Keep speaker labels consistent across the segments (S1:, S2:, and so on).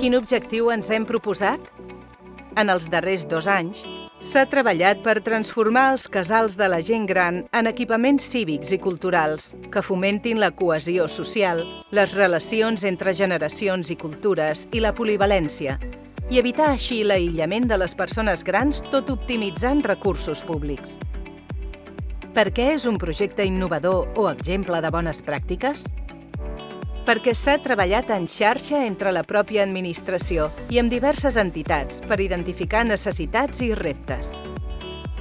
S1: Quin objectiu ens hem proposat? En els darrers dos anys, s'ha treballat per transformar els casals de la gent gran en equipaments cívics i culturals que fomentin la cohesió social, les relacions entre generacions i cultures i la polivalència, i evitar així l'aïllament de les persones grans tot optimitzant recursos públics. Per què és un projecte innovador o exemple de bones pràctiques? Perquè s'ha treballat en xarxa entre la pròpia administració i amb diverses entitats per identificar necessitats i reptes.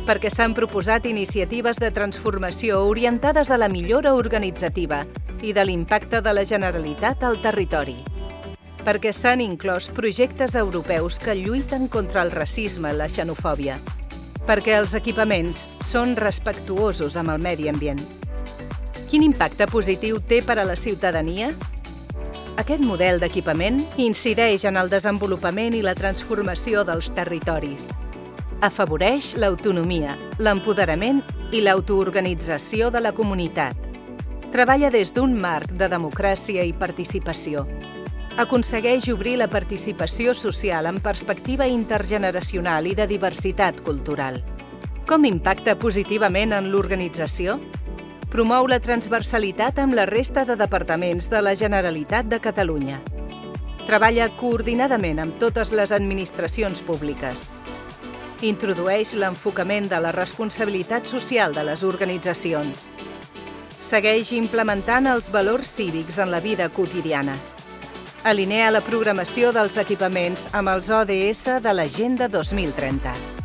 S1: Perquè s'han proposat iniciatives de transformació orientades a la millora organitzativa i de l'impacte de la Generalitat al territori. Perquè s'han inclòs projectes europeus que lluiten contra el racisme i la xenofòbia perquè els equipaments són respectuosos amb el medi ambient. Quin impacte positiu té per a la ciutadania? Aquest model d'equipament incideix en el desenvolupament i la transformació dels territoris. Afavoreix l'autonomia, l'empoderament i l'autoorganització de la comunitat. Treballa des d'un marc de democràcia i participació aconsegueix obrir la participació social en perspectiva intergeneracional i de diversitat cultural. Com impacta positivament en l'organització? Promou la transversalitat amb la resta de departaments de la Generalitat de Catalunya. Treballa coordinadament amb totes les administracions públiques. Introdueix l'enfocament de la responsabilitat social de les organitzacions. Segueix implementant els valors cívics en la vida quotidiana alinea la programació dels equipaments amb els ODS de l'Agenda 2030.